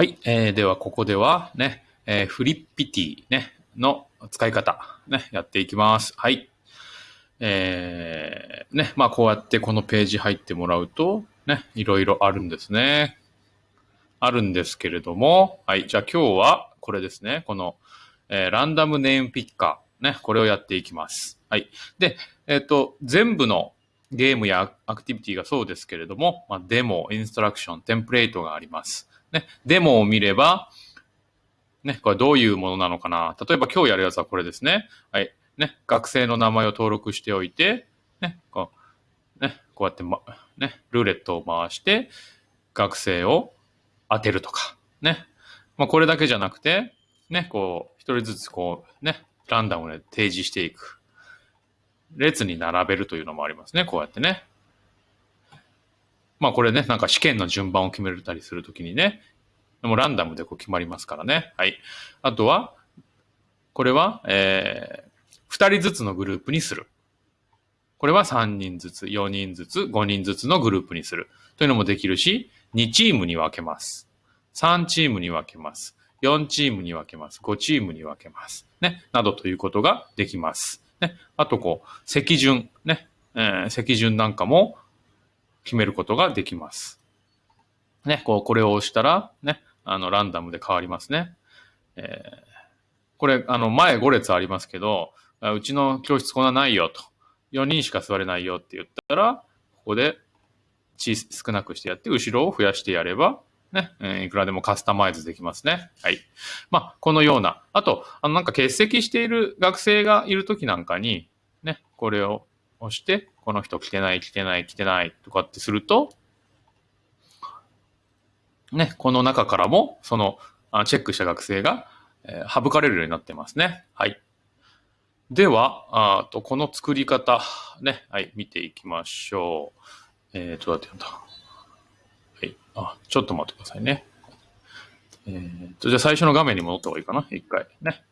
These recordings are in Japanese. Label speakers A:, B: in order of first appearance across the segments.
A: はい。えー、では、ここではね、えー、フリッピティね、の使い方、ね、やっていきます。はい。えー、ね、まあこうやってこのページ入ってもらうと、ね、いろいろあるんですね。あるんですけれども、はい。じゃあ今日はこれですね。この、えー、ランダムネームピッカー、ね、これをやっていきます。はい。で、えっ、と、全部のゲームやアクティビティがそうですけれども、まあ、デモ、インストラクション、テンプレートがあります。ね、デモを見れば、ね、これどういうものなのかな。例えば今日やるやつはこれですね。はい。ね、学生の名前を登録しておいて、ね、こう、ね、こうやって、ま、ね、ルーレットを回して、学生を当てるとか、ね。まあ、これだけじゃなくて、ね、こう、一人ずつこう、ね、ランダムで提示していく。列に並べるというのもありますね。こうやってね。まあこれね、なんか試験の順番を決めたりするときにね、もうランダムでこう決まりますからね。はい。あとは、これは、えー、二人ずつのグループにする。これは三人ずつ、四人ずつ、五人ずつのグループにする。というのもできるし、2チームに分けます。3チームに分けます。4チームに分けます。5チームに分けます。ね。などということができます。ね。あと、こう、席順。ね。えー席順なんかも決めることができます。ね。こう、これを押したら、ね。あの、ランダムで変わりますね。えーこれ、あの、前5列ありますけど、うちの教室こんなないよと。4人しか座れないよって言ったら、ここで小少なくしてやって、後ろを増やしてやれば、ね、いくらでもカスタマイズできますね。はい。まあ、このような。あと、あの、なんか欠席している学生がいるときなんかに、ね、これを押して、この人来てない、来てない、来てないとかってすると、ね、この中からも、その、チェックした学生が、えー省かれるようになってますね。はい。では、あと、この作り方、ね、はい、見ていきましょう。えーと、どうやってやんだはい。あ、ちょっと待ってくださいね。えーと、じゃあ最初の画面に戻った方がいいかな一回。ね。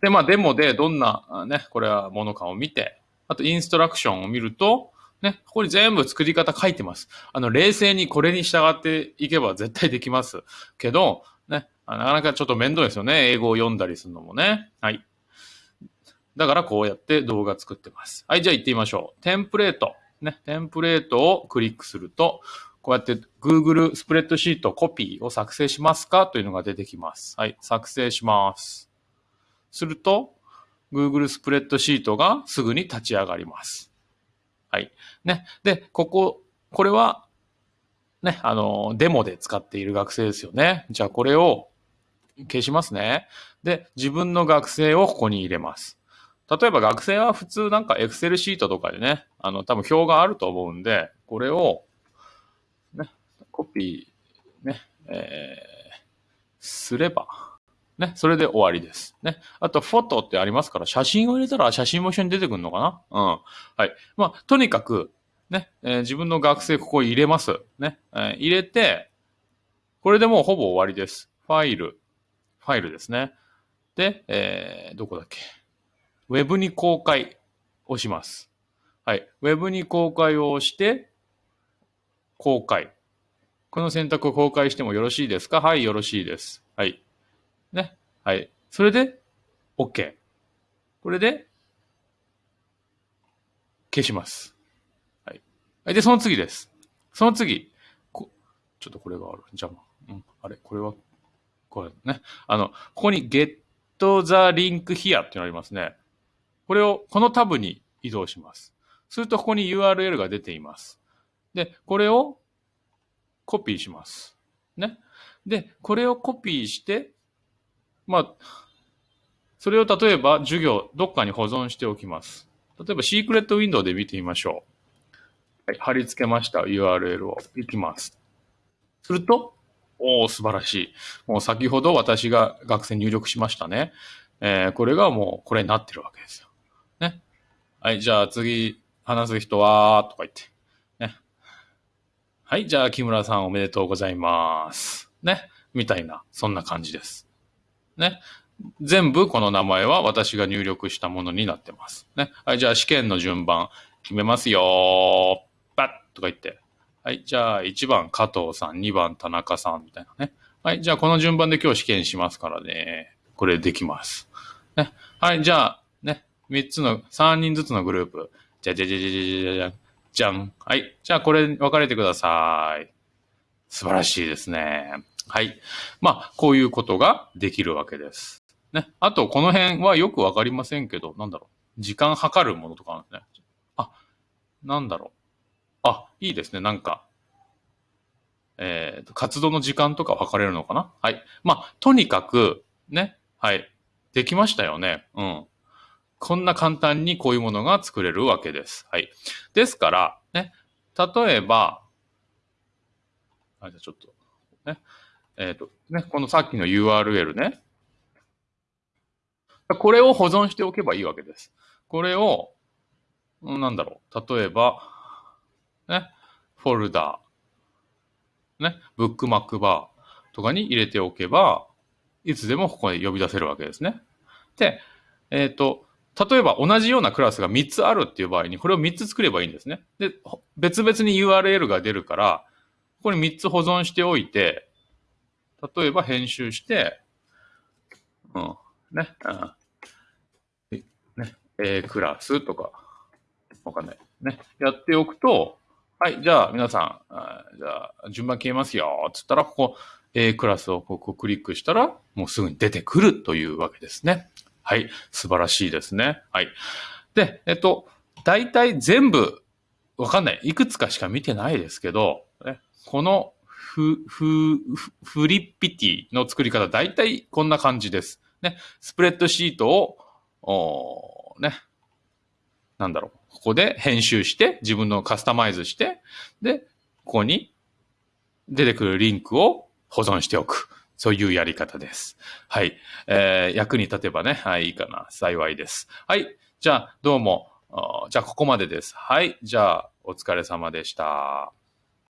A: で、まあ、デモでどんな、ね、これはものかを見て、あと、インストラクションを見ると、ね、ここに全部作り方書いてます。あの、冷静にこれに従っていけば絶対できます。けど、ね、なかなかちょっと面倒ですよね。英語を読んだりするのもね。はい。だからこうやって動画作ってます。はい、じゃあ行ってみましょう。テンプレート。ね、テンプレートをクリックすると、こうやって Google スプレッドシートコピーを作成しますかというのが出てきます。はい、作成します。すると、Google スプレッドシートがすぐに立ち上がります。はい。ね。で、ここ、これは、ね、あの、デモで使っている学生ですよね。じゃあこれを消しますね。で、自分の学生をここに入れます。例えば学生は普通なんか Excel シートとかでね、あの、多分表があると思うんで、これを、ね、コピー、ね、えー、すれば、ね、それで終わりです。ね。あと、フォトってありますから、写真を入れたら写真も一緒に出てくるのかな？うん。はい。まあ、とにかく、ね、えー自分の学生ここ入れます。ね。えー入れて、これでもうほぼ終わりです。ファイル、ファイルですね。で、えーどこだっけ？ウェブに公開をします。はい。ウェブに公開をして、公開。この選択を公開してもよろしいですか？はい、よろしいです。はい。ね。はい。それで、OK。これで、消します。はい。はいで、その次です。その次。こちょっとこれがある。邪魔。うん。あれ？これは、これね。あの、ここに get the link here っていうのありますね。これを、このタブに移動します。すると、ここに URL が出ています。で、これをコピーします。ね。で、これをコピーして、まあ、それを例えば授業、どっかに保存しておきます。例えば、シークレットウィンドウで見てみましょう。はい、貼り付けました URL を行きます。すると、おお素晴らしい。もう先ほど私が学生入力しましたね。えーこれがもうこれになってるわけですよ。ね。はい、じゃあ次、話す人は、とか言って。ね。はい、じゃあ木村さんおめでとうございます。ね。みたいな、そんな感じです。ね。全部この名前は私が入力したものになってます。ね。はい、じゃあ試験の順番決めますよ。バッとか言って。はい、じゃあ1番加藤さん、2番田中さんみたいなね。はい、じゃあこの順番で今日試験しますからね。これできます。ね。はい、じゃあね、3つの、3人ずつのグループ。じゃじゃじゃじゃじゃじゃじゃん。はい、じゃあこれ分かれてください。素晴らしいですね。はい。まあ、こういうことができるわけです。ね。あと、この辺はよくわかりませんけど、なんだろう。時間計るものとかあるんですね。あ、なんだろう。あ、いいですね。なんか、えっ、と、活動の時間とか測れるのかなはい。まあ、とにかく、ね。はい。できましたよね。うん。こんな簡単にこういうものが作れるわけです。はい。ですから、ね。例えば、あ、じゃちょっと、ね。えっ、と、ね。このさっきの URL ね。これを保存しておけばいいわけです。これを、なんだろう。例えば、ね。フォルダー、ね。ブックマークバーとかに入れておけば、いつでもここで呼び出せるわけですね。で、えっ、と、例えば同じようなクラスが3つあるっていう場合に、これを3つ作ればいいんですね。で、別々に URL が出るから、ここに3つ保存しておいて、例えば編集して、うん、ね、うんね、A クラスとか、わかんない。ね、やっておくと、はい、じゃあ皆さん、じゃあ順番消えますよ、つったら、ここ A クラスをここクリックしたら、もうすぐに出てくるというわけですね。はい、素晴らしいですね。はい。で、えっと、大体全部、わかんない。いくつかしか見てないですけど、ね、このフ、フ、フリッピティの作り方、大体こんな感じです。ね、スプレッドシートを、おね、なんだろう。ここで編集して、自分のカスタマイズして、で、ここに出てくるリンクを保存しておく。そういうやり方です。はい。えー、役に立てばね、はい、いいかな。幸いです。はい。じゃあ、どうも。じゃあ、ここまでです。はい。じゃあ、お疲れ様でした。